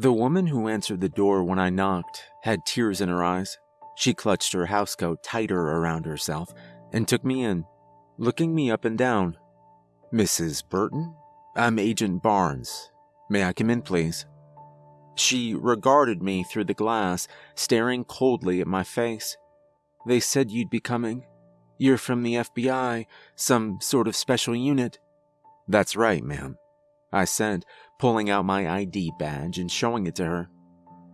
The woman who answered the door when I knocked had tears in her eyes. She clutched her housecoat tighter around herself and took me in, looking me up and down. Mrs. Burton? I'm Agent Barnes. May I come in, please? She regarded me through the glass, staring coldly at my face. They said you'd be coming. You're from the FBI, some sort of special unit. That's right, ma'am, I said, pulling out my ID badge and showing it to her.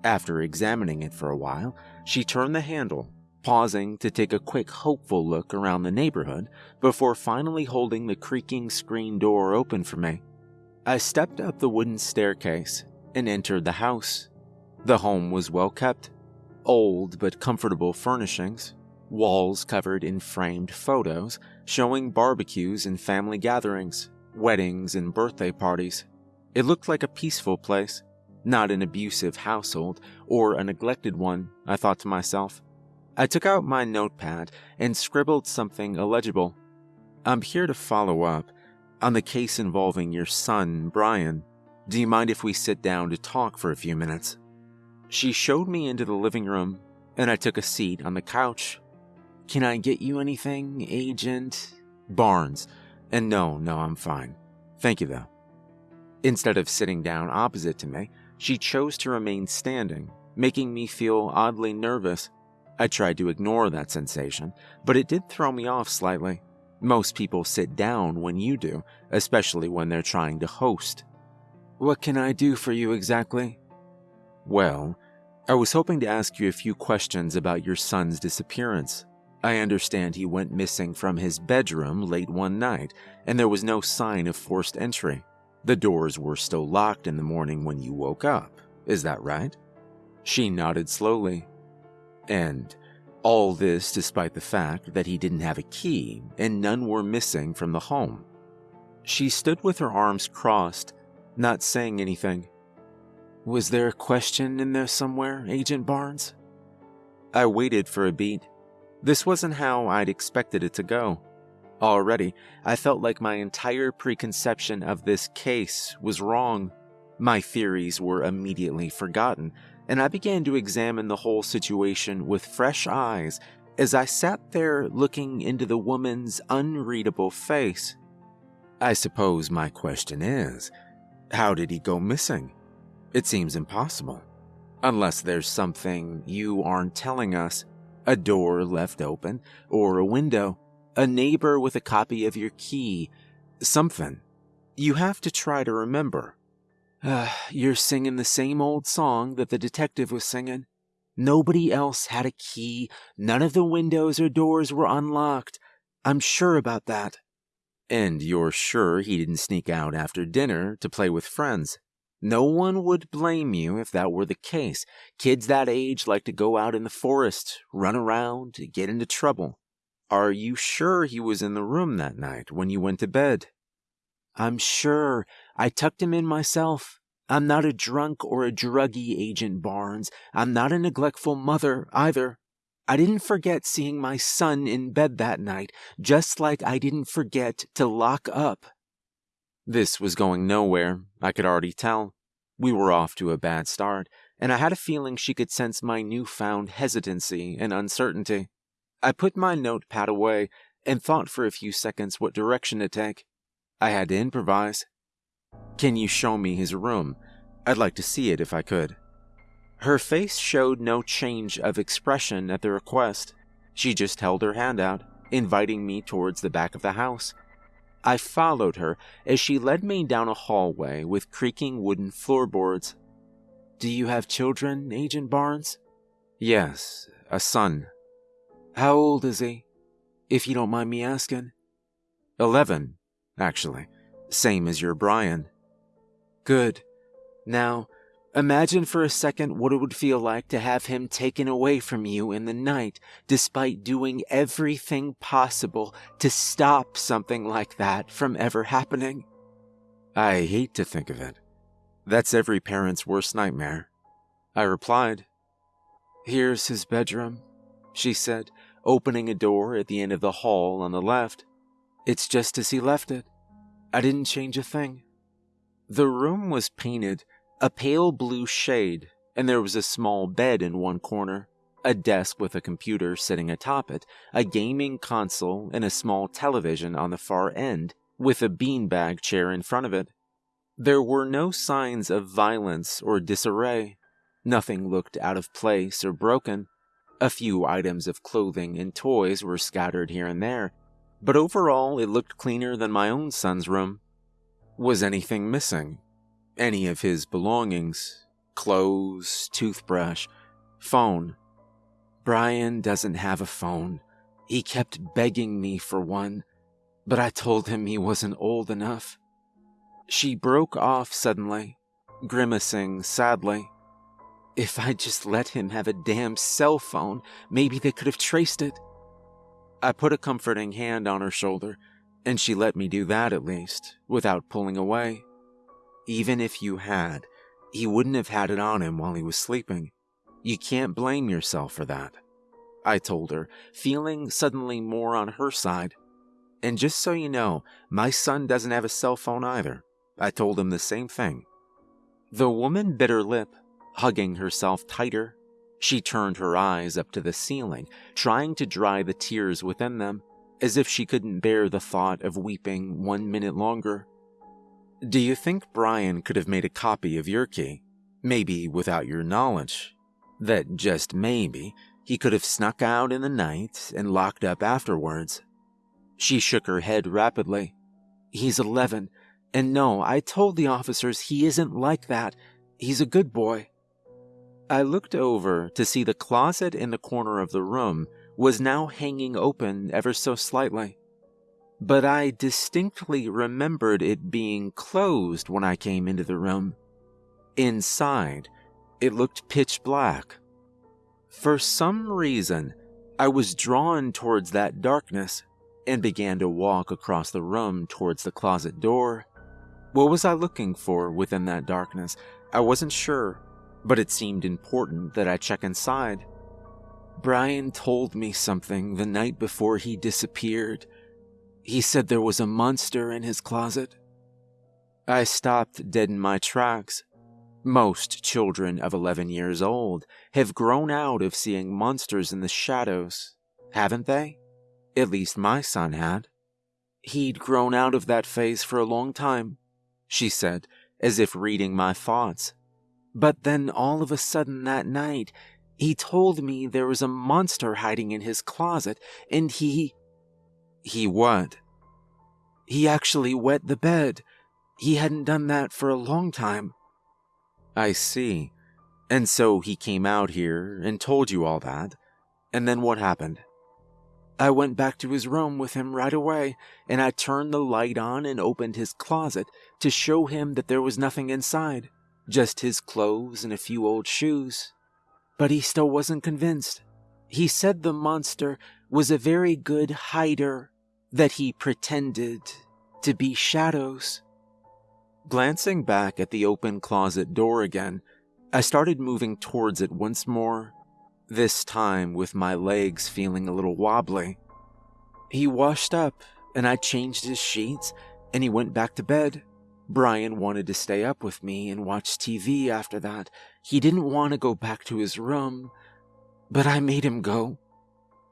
After examining it for a while, she turned the handle, pausing to take a quick, hopeful look around the neighborhood before finally holding the creaking screen door open for me. I stepped up the wooden staircase and entered the house. The home was well kept, old but comfortable furnishings, walls covered in framed photos showing barbecues and family gatherings, weddings and birthday parties. It looked like a peaceful place, not an abusive household or a neglected one, I thought to myself. I took out my notepad and scribbled something illegible. I'm here to follow up on the case involving your son, Brian. Do you mind if we sit down to talk for a few minutes? She showed me into the living room, and I took a seat on the couch. Can I get you anything, Agent? Barnes. And no, no, I'm fine. Thank you, though. Instead of sitting down opposite to me, she chose to remain standing, making me feel oddly nervous. I tried to ignore that sensation, but it did throw me off slightly. Most people sit down when you do, especially when they're trying to host. What can I do for you exactly? Well, I was hoping to ask you a few questions about your son's disappearance. I understand he went missing from his bedroom late one night, and there was no sign of forced entry. The doors were still locked in the morning when you woke up. Is that right? She nodded slowly. And all this despite the fact that he didn't have a key and none were missing from the home. She stood with her arms crossed not saying anything. Was there a question in there somewhere, Agent Barnes? I waited for a beat. This wasn't how I'd expected it to go. Already, I felt like my entire preconception of this case was wrong. My theories were immediately forgotten, and I began to examine the whole situation with fresh eyes as I sat there looking into the woman's unreadable face. I suppose my question is how did he go missing? It seems impossible. Unless there's something you aren't telling us. A door left open, or a window, a neighbor with a copy of your key, something. You have to try to remember. Uh, you're singing the same old song that the detective was singing. Nobody else had a key, none of the windows or doors were unlocked. I'm sure about that. And you're sure he didn't sneak out after dinner to play with friends. No one would blame you if that were the case. Kids that age like to go out in the forest, run around, get into trouble. Are you sure he was in the room that night when you went to bed? I'm sure. I tucked him in myself. I'm not a drunk or a druggy, Agent Barnes. I'm not a neglectful mother either. I didn't forget seeing my son in bed that night, just like I didn't forget to lock up. This was going nowhere, I could already tell. We were off to a bad start, and I had a feeling she could sense my newfound hesitancy and uncertainty. I put my notepad away and thought for a few seconds what direction to take. I had to improvise. Can you show me his room? I'd like to see it if I could. Her face showed no change of expression at the request. She just held her hand out, inviting me towards the back of the house. I followed her as she led me down a hallway with creaking wooden floorboards. Do you have children, Agent Barnes? Yes, a son. How old is he? If you don't mind me asking. Eleven, actually. Same as your Brian. Good. Now, Imagine for a second what it would feel like to have him taken away from you in the night, despite doing everything possible to stop something like that from ever happening. I hate to think of it. That's every parent's worst nightmare. I replied. Here's his bedroom, she said, opening a door at the end of the hall on the left. It's just as he left it. I didn't change a thing. The room was painted A pale blue shade, and there was a small bed in one corner, a desk with a computer sitting atop it, a gaming console, and a small television on the far end, with a beanbag chair in front of it. There were no signs of violence or disarray. Nothing looked out of place or broken. A few items of clothing and toys were scattered here and there, but overall it looked cleaner than my own son's room. Was anything missing? Any of his belongings? Clothes, toothbrush, phone? Brian doesn't have a phone. He kept begging me for one, but I told him he wasn't old enough. She broke off suddenly, grimacing sadly. If I'd just let him have a damn cell phone, maybe they could have traced it. I put a comforting hand on her shoulder, and she let me do that at least, without pulling away. Even if you had, he wouldn't have had it on him while he was sleeping. You can't blame yourself for that. I told her, feeling suddenly more on her side. And just so you know, my son doesn't have a cell phone either. I told him the same thing. The woman bit her lip, hugging herself tighter. She turned her eyes up to the ceiling, trying to dry the tears within them, as if she couldn't bear the thought of weeping one minute longer. Do you think Brian could have made a copy of your key? Maybe without your knowledge. That just maybe he could have snuck out in the night and locked up afterwards. She shook her head rapidly. He's 11, and no, I told the officers he isn't like that. He's a good boy. I looked over to see the closet in the corner of the room was now hanging open ever so slightly. But I distinctly remembered it being closed when I came into the room. Inside, it looked pitch black. For some reason, I was drawn towards that darkness and began to walk across the room towards the closet door. What was I looking for within that darkness? I wasn't sure, but it seemed important that I check inside. Brian told me something the night before he disappeared. He said there was a monster in his closet. I stopped dead in my tracks. Most children of 11 years old have grown out of seeing monsters in the shadows, haven't they? At least my son had. He'd grown out of that phase for a long time, she said, as if reading my thoughts. But then all of a sudden that night, he told me there was a monster hiding in his closet, and he. He what? He actually wet the bed. He hadn't done that for a long time. I see. And so he came out here and told you all that. And then what happened? I went back to his room with him right away, and I turned the light on and opened his closet to show him that there was nothing inside just his clothes and a few old shoes. But he still wasn't convinced. He said the monster was a very good hider, that he pretended to be shadows. Glancing back at the open closet door again, I started moving towards it once more, this time with my legs feeling a little wobbly. He washed up, and I changed his sheets, and he went back to bed. Brian wanted to stay up with me and watch TV after that. He didn't want to go back to his room, but I made him go.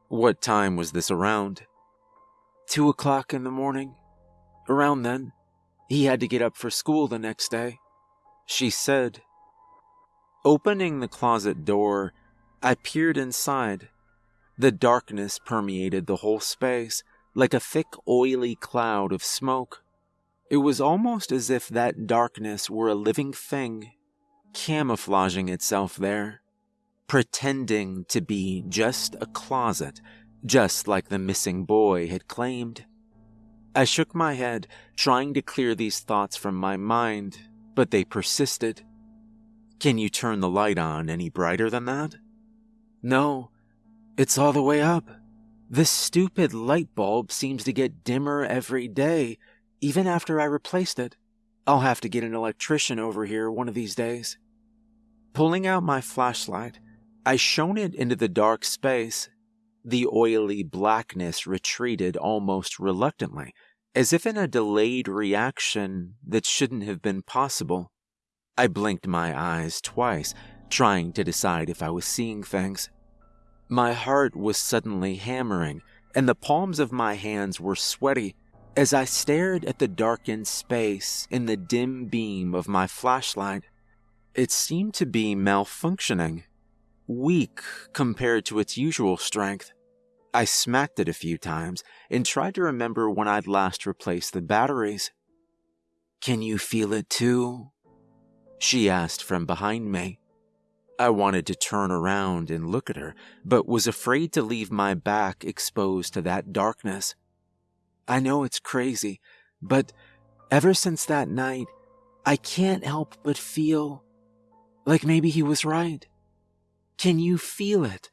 What time was this around? Two o'clock in the morning. Around then, he had to get up for school the next day. She said. Opening the closet door, I peered inside. The darkness permeated the whole space like a thick, oily cloud of smoke. It was almost as if that darkness were a living thing, camouflaging itself there, pretending to be just a closet, just like the missing boy had claimed. I shook my head, trying to clear these thoughts from my mind, but they persisted. Can you turn the light on any brighter than that? No, it's all the way up. This stupid light bulb seems to get dimmer every day, even after I replaced it. I'll have to get an electrician over here one of these days. Pulling out my flashlight, I shone it into the dark space. The oily blackness retreated almost reluctantly, as if in a delayed reaction that shouldn't have been possible. I blinked my eyes twice, trying to decide if I was seeing things. My heart was suddenly hammering, and the palms of my hands were sweaty as I stared at the darkened space in the dim beam of my flashlight. It seemed to be malfunctioning, weak compared to its usual strength. I smacked it a few times and tried to remember when I'd last replaced the batteries. Can you feel it too? She asked from behind me. I wanted to turn around and look at her, but was afraid to leave my back exposed to that darkness. I know it's crazy, but ever since that night, I can't help but feel like maybe he was right. Can you feel it?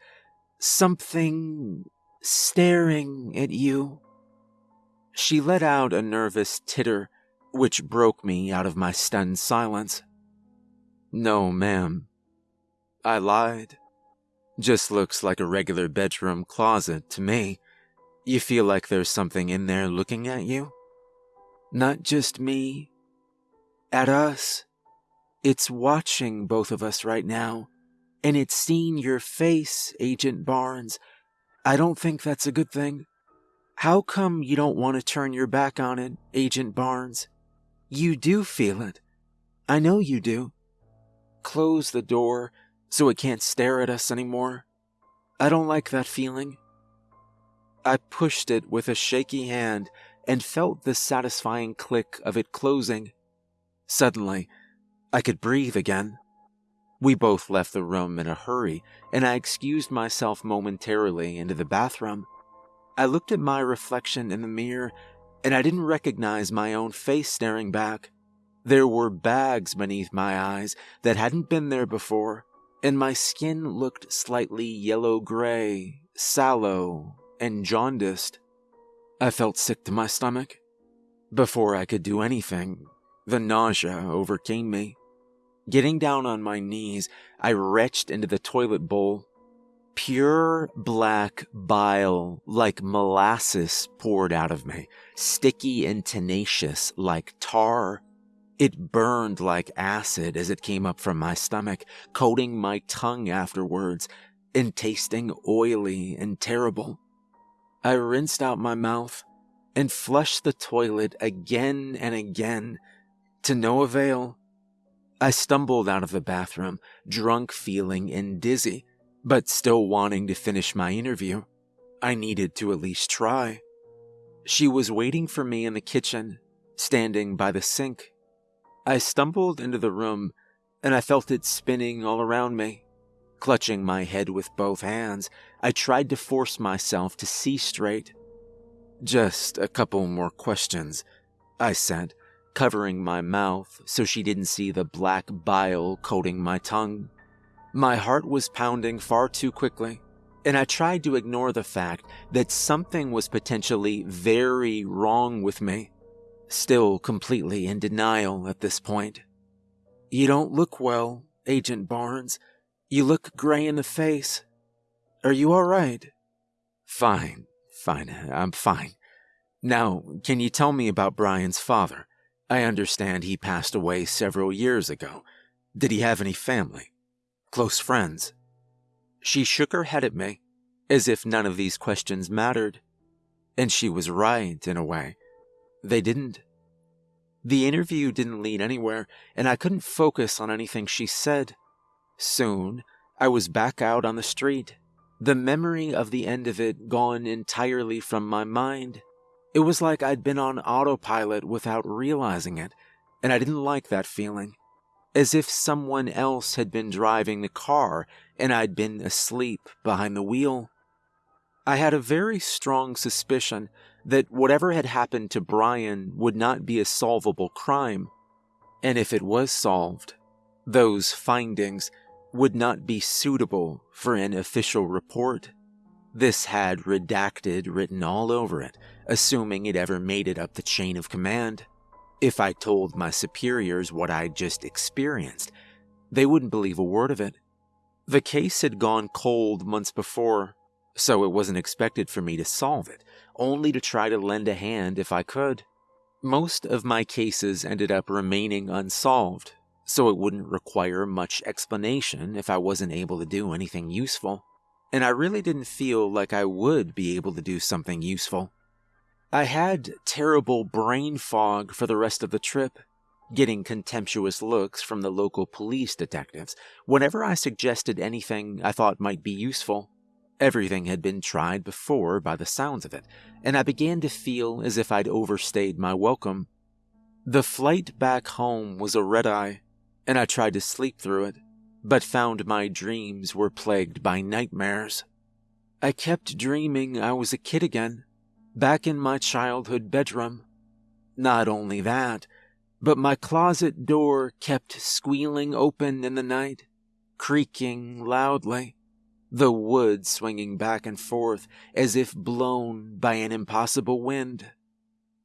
Something staring at you. She let out a nervous titter, which broke me out of my stunned silence. No, ma'am. I lied. Just looks like a regular bedroom closet to me. You feel like there's something in there looking at you? Not just me. At us. It's watching both of us right now. And it's seen your face, Agent Barnes, I don't think that's a good thing. How come you don't want to turn your back on it, Agent Barnes? You do feel it. I know you do. Close the door so it can't stare at us anymore. I don't like that feeling. I pushed it with a shaky hand and felt the satisfying click of it closing. Suddenly, I could breathe again. We both left the room in a hurry, and I excused myself momentarily into the bathroom. I looked at my reflection in the mirror, and I didn't recognize my own face staring back. There were bags beneath my eyes that hadn't been there before, and my skin looked slightly yellow gray, sallow, and jaundiced. I felt sick to my stomach. Before I could do anything, the nausea overcame me. Getting down on my knees, I retched into the toilet bowl. Pure black bile, like molasses, poured out of me, sticky and tenacious like tar. It burned like acid as it came up from my stomach, coating my tongue afterwards, and tasting oily and terrible. I rinsed out my mouth and flushed the toilet again and again, to no avail. I stumbled out of the bathroom, drunk feeling and dizzy, but still wanting to finish my interview. I needed to at least try. She was waiting for me in the kitchen, standing by the sink. I stumbled into the room, and I felt it spinning all around me. Clutching my head with both hands, I tried to force myself to see straight. Just a couple more questions, I said, covering my mouth so she didn't see the black bile coating my tongue. My heart was pounding far too quickly, and I tried to ignore the fact that something was potentially very wrong with me, still completely in denial at this point. You don't look well, Agent Barnes. You look gray in the face. Are you all right? Fine, fine, I'm fine. Now, can you tell me about Brian's father? I understand he passed away several years ago. Did he have any family? Close friends? She shook her head at me, as if none of these questions mattered. And she was right, in a way. They didn't. The interview didn't lead anywhere, and I couldn't focus on anything she said. Soon, I was back out on the street, the memory of the end of it gone entirely from my mind. It was like I'd been on autopilot without realizing it, and I didn't like that feeling. As if someone else had been driving the car and I'd been asleep behind the wheel. I had a very strong suspicion that whatever had happened to Brian would not be a solvable crime. And if it was solved, those findings would not be suitable for an official report. This had redacted written all over it, assuming it ever made it up the chain of command. If I told my superiors what I'd just experienced, they wouldn't believe a word of it. The case had gone cold months before, so it wasn't expected for me to solve it, only to try to lend a hand if I could. Most of my cases ended up remaining unsolved, so it wouldn't require much explanation if I wasn't able to do anything useful. And I really didn't feel like I would be able to do something useful. I had terrible brain fog for the rest of the trip, getting contemptuous looks from the local police detectives whenever I suggested anything I thought might be useful. Everything had been tried before by the sounds of it, and I began to feel as if I'd overstayed my welcome. The flight back home was a red eye, and I tried to sleep through it, but found my dreams were plagued by nightmares. I kept dreaming I was a kid again, back in my childhood bedroom. Not only that, but my closet door kept squealing open in the night, creaking loudly the wood swinging back and forth as if blown by an impossible wind.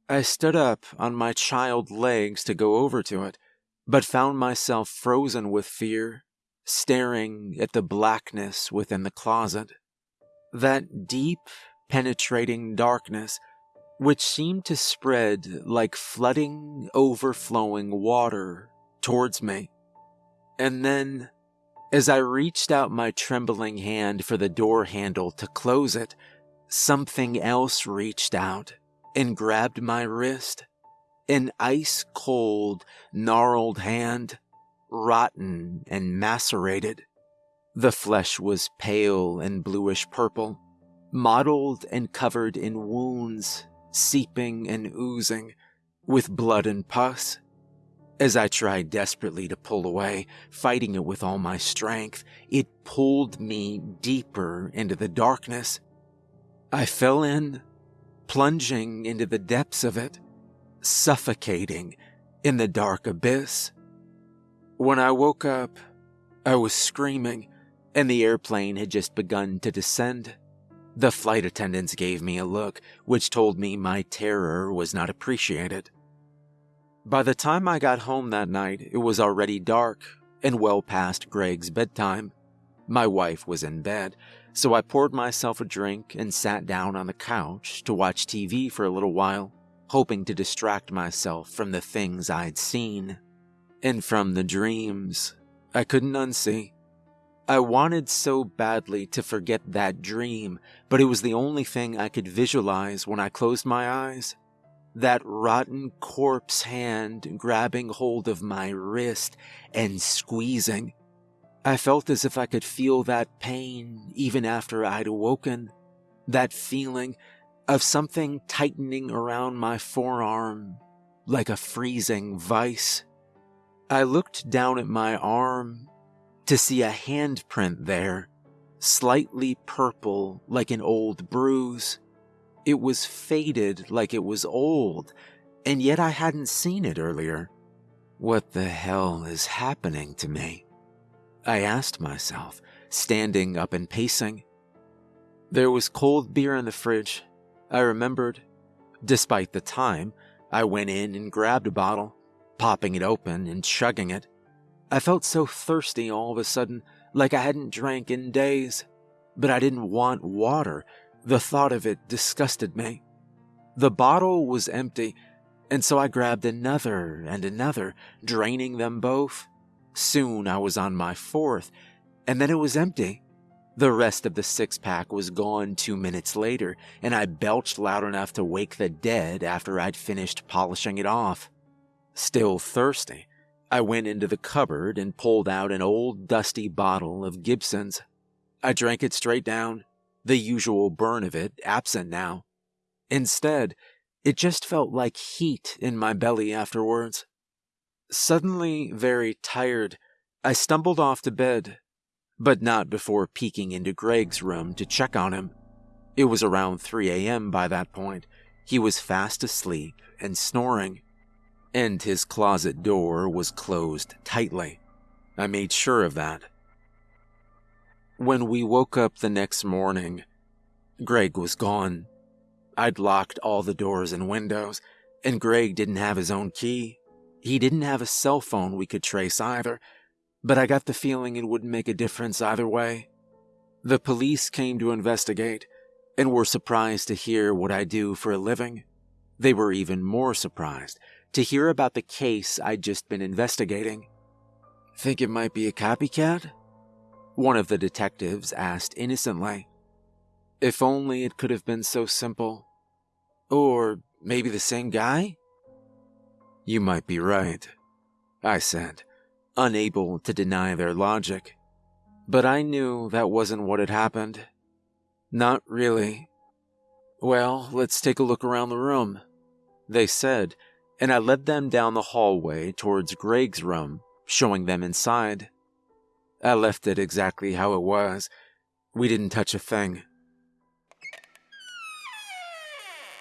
I stood up on my child legs to go over to it, but found myself frozen with fear, staring at the blackness within the closet. That deep, penetrating darkness, which seemed to spread like flooding, overflowing water towards me. And then as I reached out my trembling hand for the door handle to close it, something else reached out and grabbed my wrist. An ice cold, gnarled hand, rotten and macerated. The flesh was pale and bluish purple, mottled and covered in wounds, seeping and oozing, with blood and pus. As I tried desperately to pull away, fighting it with all my strength, it pulled me deeper into the darkness. I fell in, plunging into the depths of it, suffocating in the dark abyss. When I woke up, I was screaming, and the airplane had just begun to descend. The flight attendants gave me a look, which told me my terror was not appreciated. By the time I got home that night, it was already dark and well past Greg's bedtime. My wife was in bed, so I poured myself a drink and sat down on the couch to watch TV for a little while, hoping to distract myself from the things I'd seen and from the dreams I couldn't unsee. I wanted so badly to forget that dream, but it was the only thing I could visualize when I closed my eyes that rotten corpse hand grabbing hold of my wrist and squeezing. I felt as if I could feel that pain even after I'd awoken. That feeling of something tightening around my forearm like a freezing vice. I looked down at my arm to see a handprint there, slightly purple like an old bruise. It was faded like it was old, and yet I hadn't seen it earlier. What the hell is happening to me? I asked myself, standing up and pacing. There was cold beer in the fridge, I remembered. Despite the time, I went in and grabbed a bottle, popping it open and chugging it. I felt so thirsty all of a sudden, like I hadn't drank in days. But I didn't want water, the thought of it disgusted me. The bottle was empty, and so I grabbed another and another, draining them both. Soon I was on my fourth, and then it was empty. The rest of the six pack was gone two minutes later, and I belched loud enough to wake the dead after I'd finished polishing it off. Still thirsty, I went into the cupboard and pulled out an old dusty bottle of Gibson's. I drank it straight down, the usual burn of it absent now. Instead, it just felt like heat in my belly afterwards. Suddenly very tired, I stumbled off to bed, but not before peeking into Greg's room to check on him. It was around 3 a.m. by that point. He was fast asleep and snoring, and his closet door was closed tightly. I made sure of that. When we woke up the next morning, Greg was gone. I'd locked all the doors and windows, and Greg didn't have his own key. He didn't have a cell phone we could trace either, but I got the feeling it wouldn't make a difference either way. The police came to investigate and were surprised to hear what I do for a living. They were even more surprised to hear about the case I'd just been investigating. Think it might be a copycat? One of the detectives asked innocently. If only it could have been so simple. Or maybe the same guy? You might be right, I said, unable to deny their logic. But I knew that wasn't what had happened. Not really. Well, let's take a look around the room, they said, and I led them down the hallway towards Greg's room, showing them inside. I left it exactly how it was. We didn't touch a thing.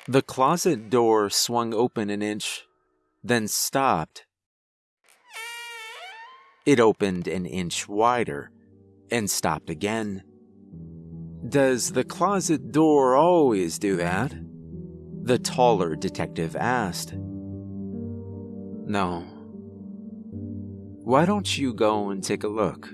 The closet door swung open an inch, then stopped. It opened an inch wider and stopped again. Does the closet door always do that? The taller detective asked. No. Why don't you go and take a look?